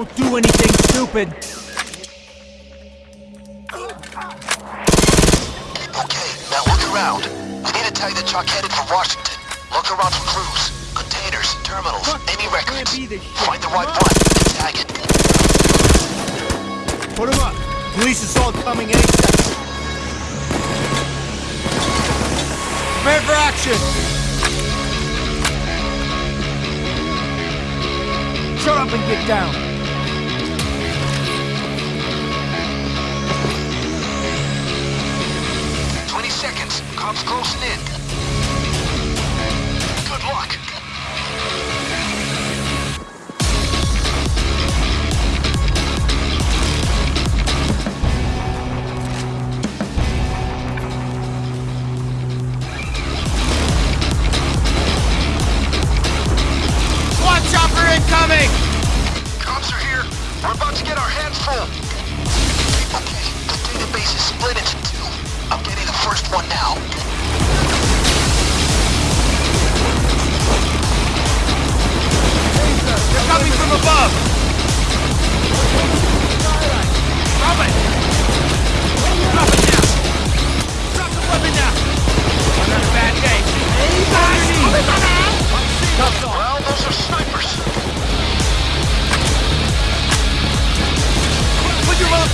Don't do anything stupid! Okay, now look around. We need to tell you that Chuck headed for Washington. Look around for crews, containers, terminals, Fuck. any records. Find the right one and tag it. Put him up. Police assault coming in. Prepare for action! Shut up and get down! Cops closing in.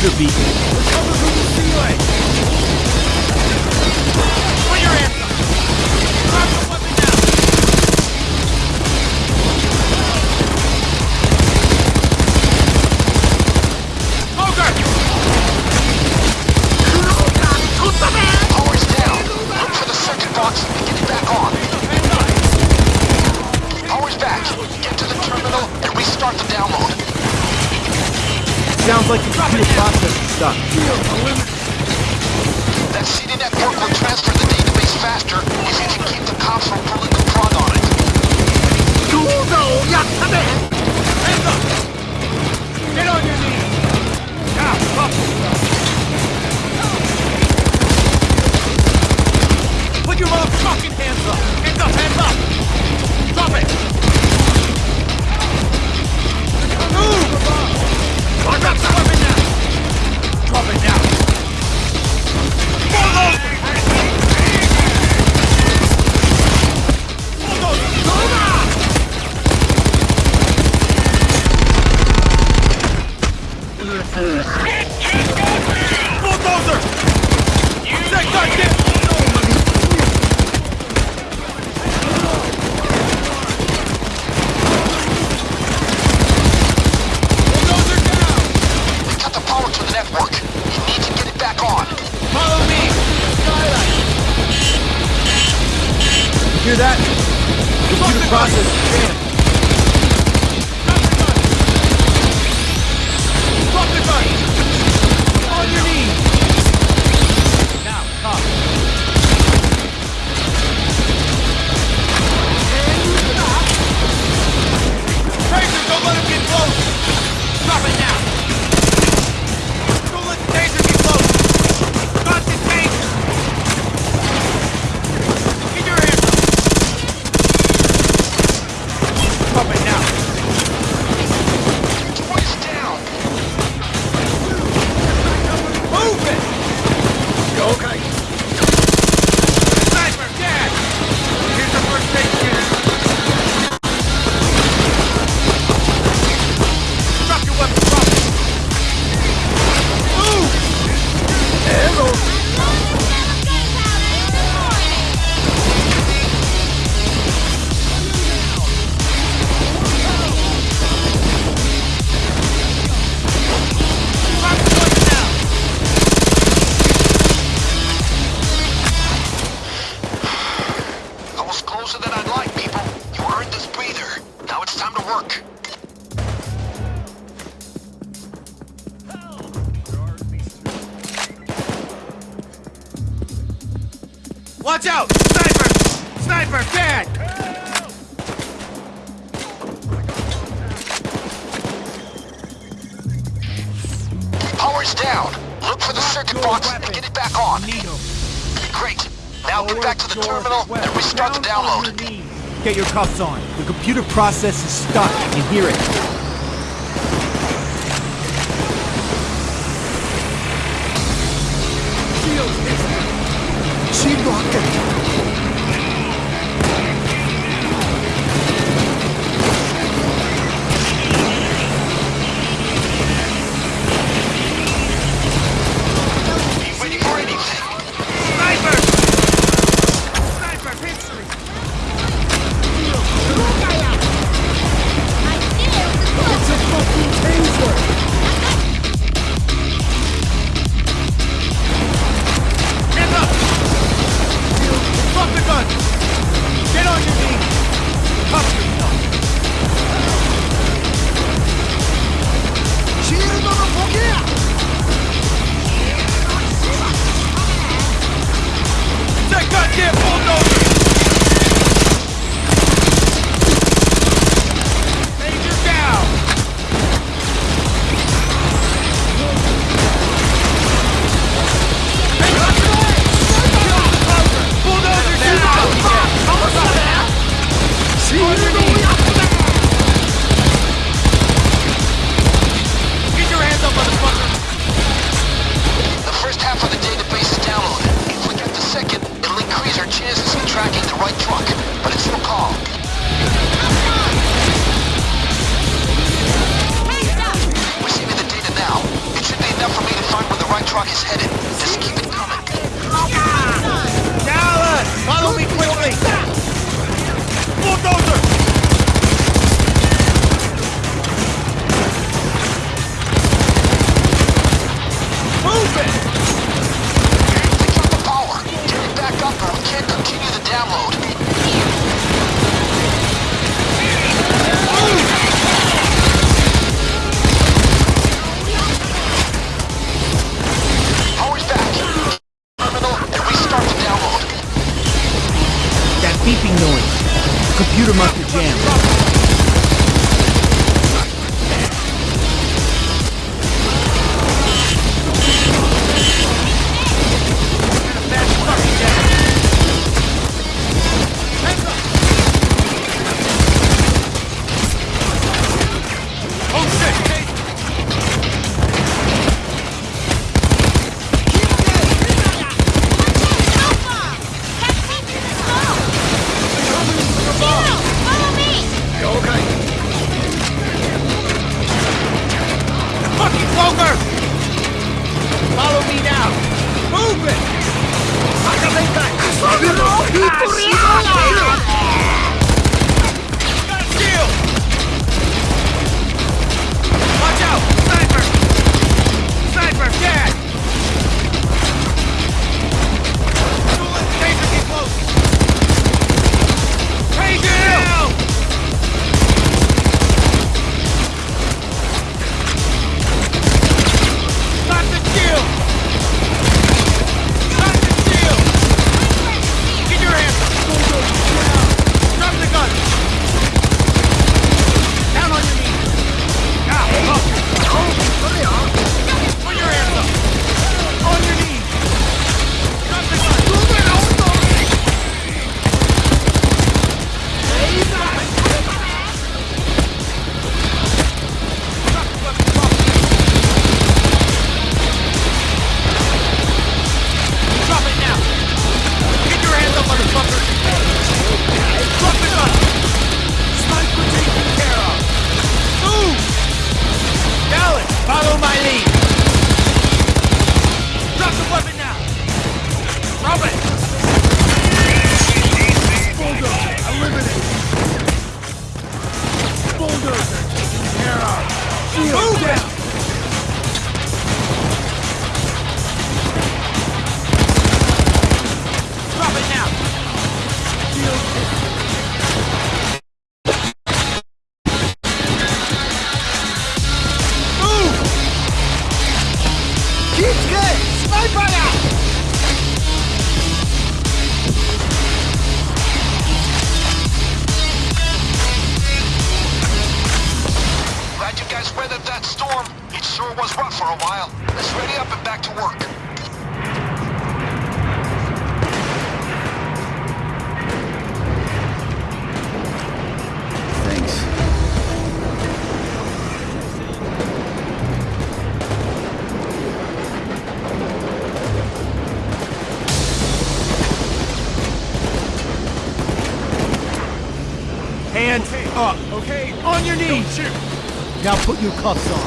computer beacon. う cuffs on. The computer process is stuck. I can hear it. She blocked it. beeping noise. Computer must have jammed. cuffs on.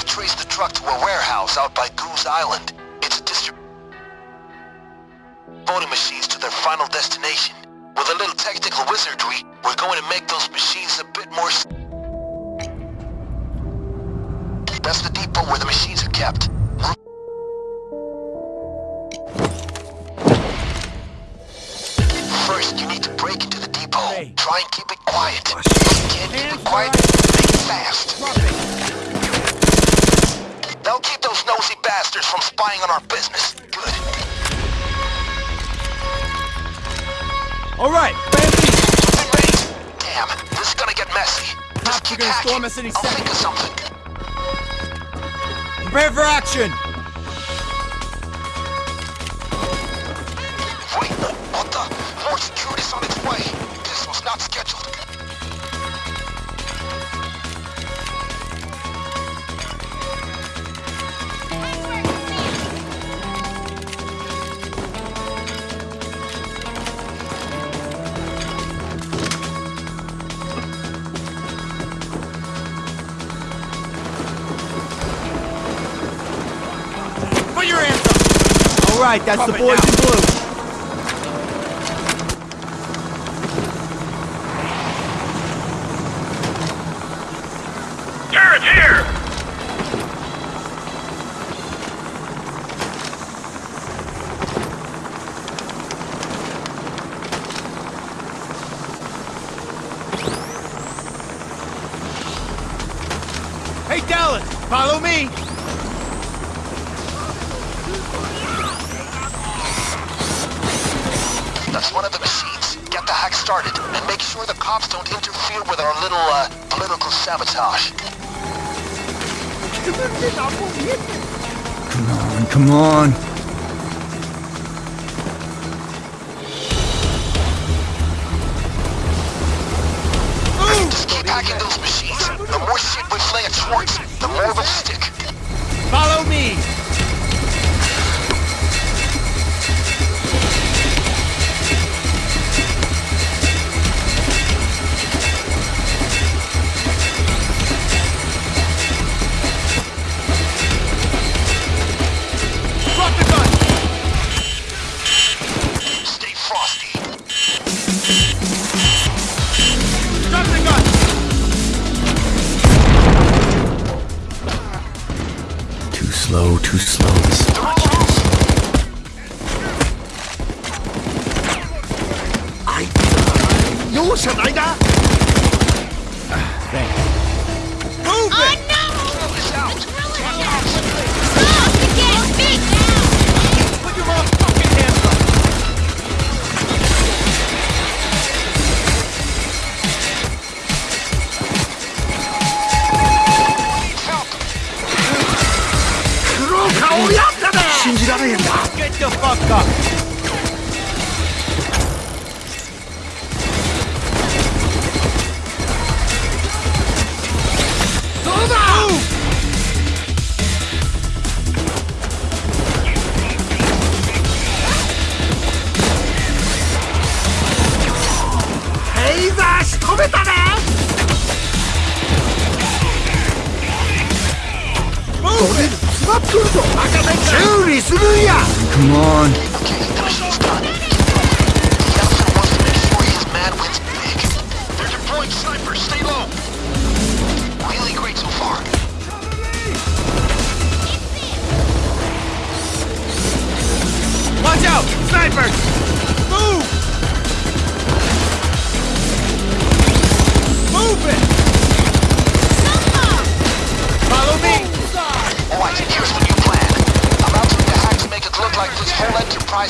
I've traced the truck to a warehouse out by Goose Island. It's a distribution voting machines to their final destination. With a little technical wizardry, we're going to make those machines a bit more... That's the depot where the machines are kept. First, you need to break into the depot. Try and keep it quiet. If you can't keep it quiet, make it fast. They'll keep those nosy bastards from spying on our business. Good. All right, plan B. Something bait. Damn, this is gonna get messy. Just are keep gonna storm us any I'll second. think of something. Prepare for action. Wait, what the? More security's on its way. This was not scheduled. Right, that's the boys in blue. Those machines. The more shit we fling at Schwartz, the more they'll stick. Follow me. Too slow. This is much too slow. Move Get the fuck up.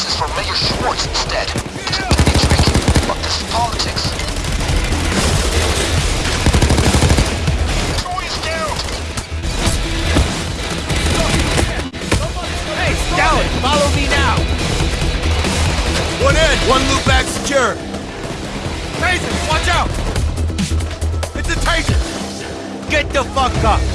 Whole enterprise is for Mayor Schwartz instead. It's a dirty trick, but this is politics. Troy is down! Hey, Dallas, follow me now! One in, one loop back secure. Taser, watch out! It's a taser! Get the fuck up!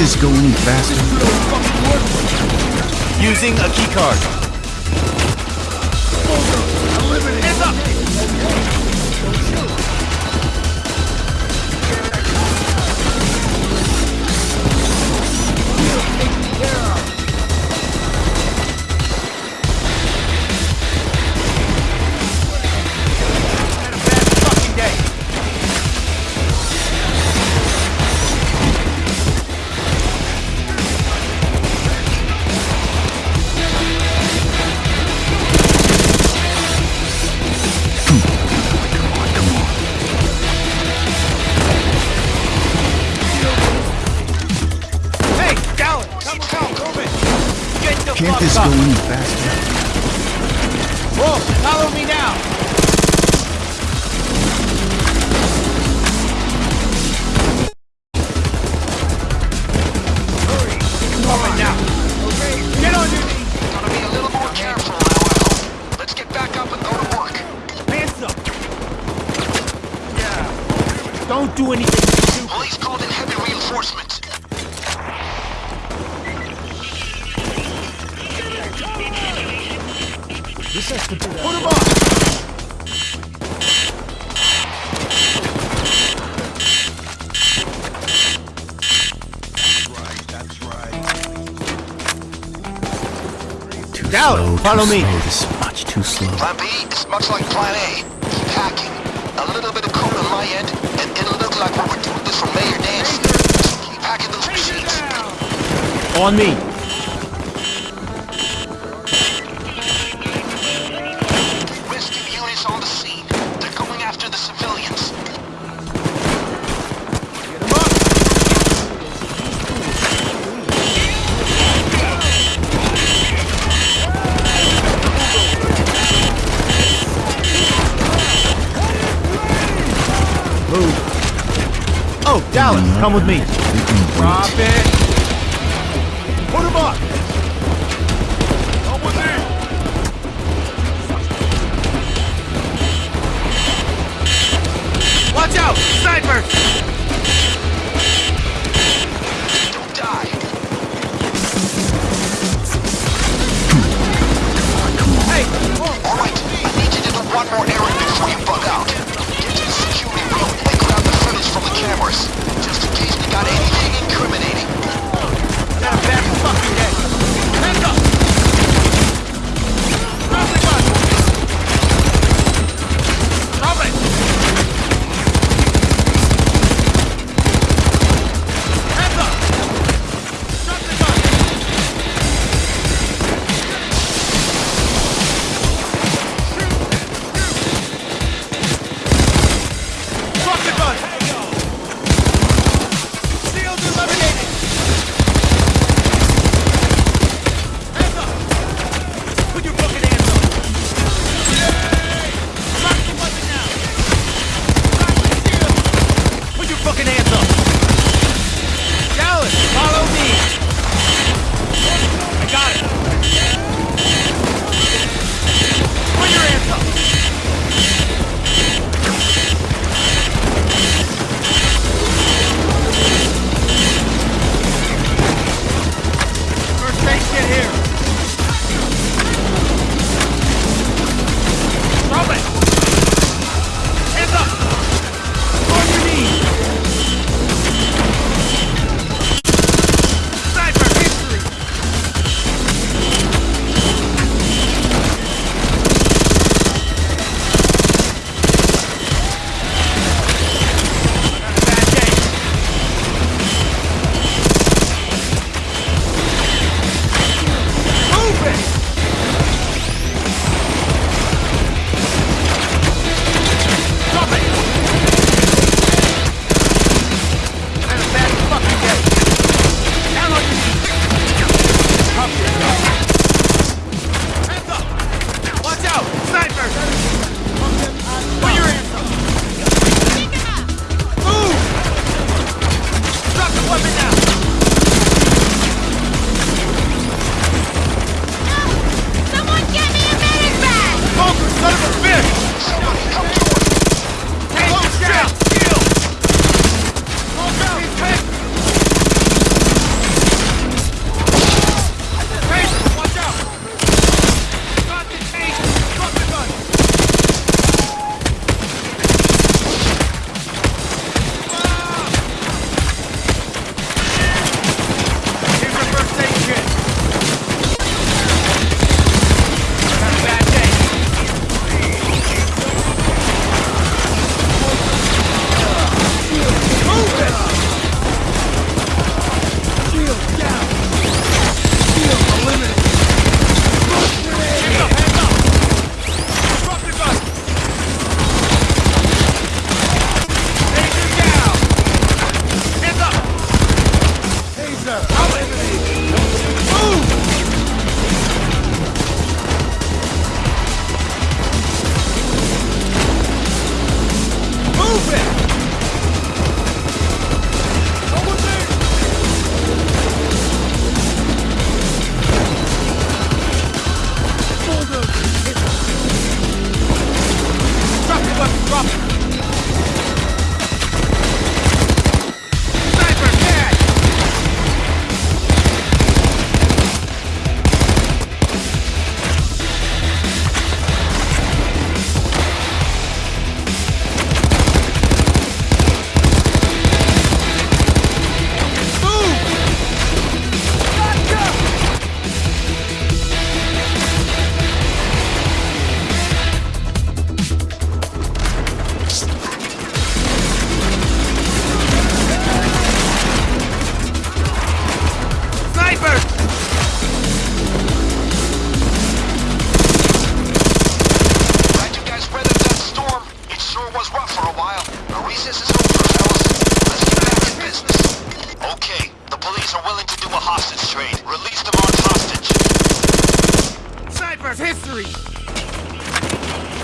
this go any faster? Using a keycard. Follow too me. Slow. This is much too slow. Plan B is much like Plan A. Keep hacking. A little bit of code on my end, and it'll look like we're doing this for Mayor Dance. Keep hacking those machines. On me. Come with me. Drop it. Put him up. Come with me. Watch out! Sniper!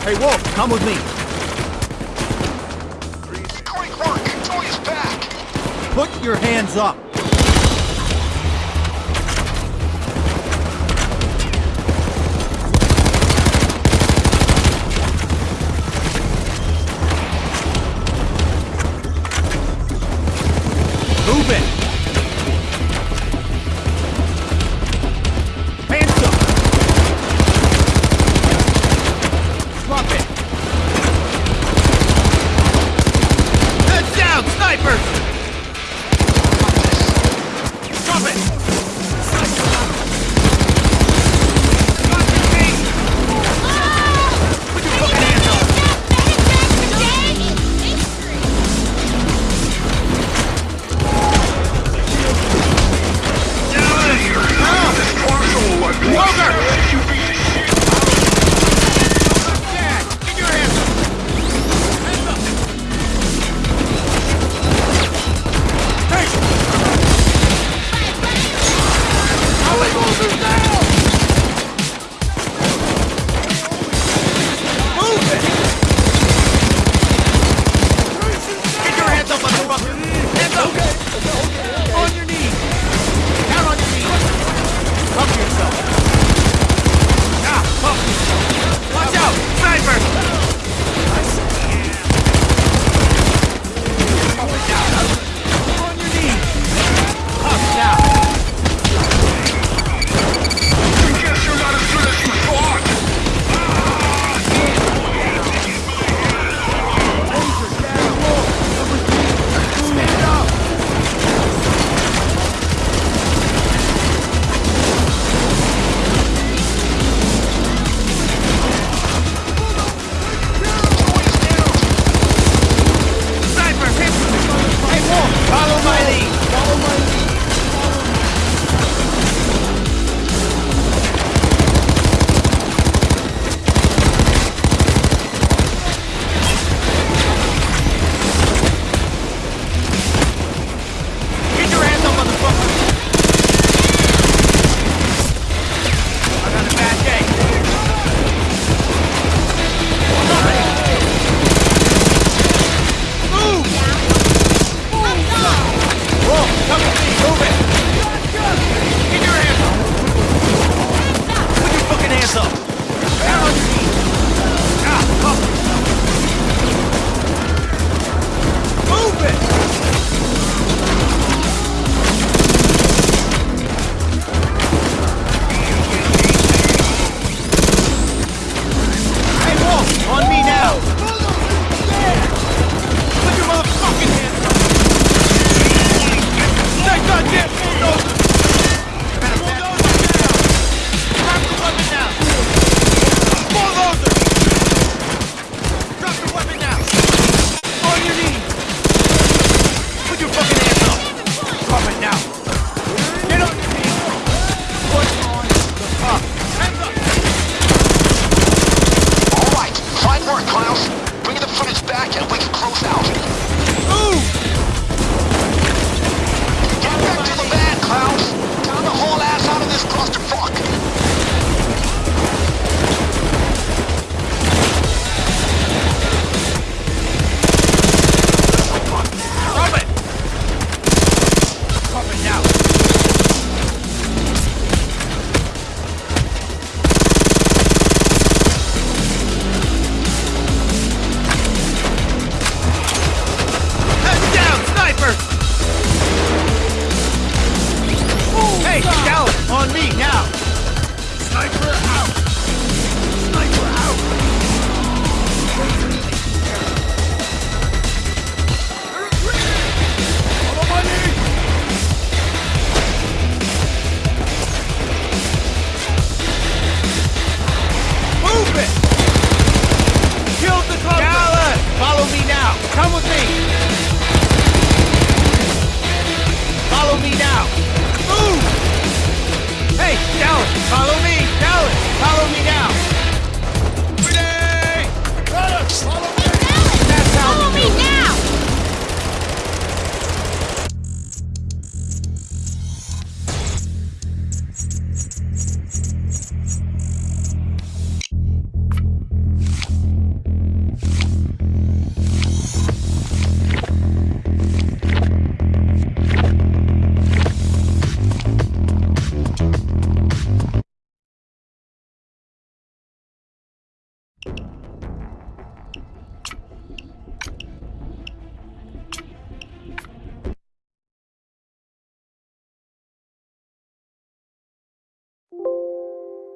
Hey, Wolf, come with me. Great work! Tony's back! Put your hands up! Move it!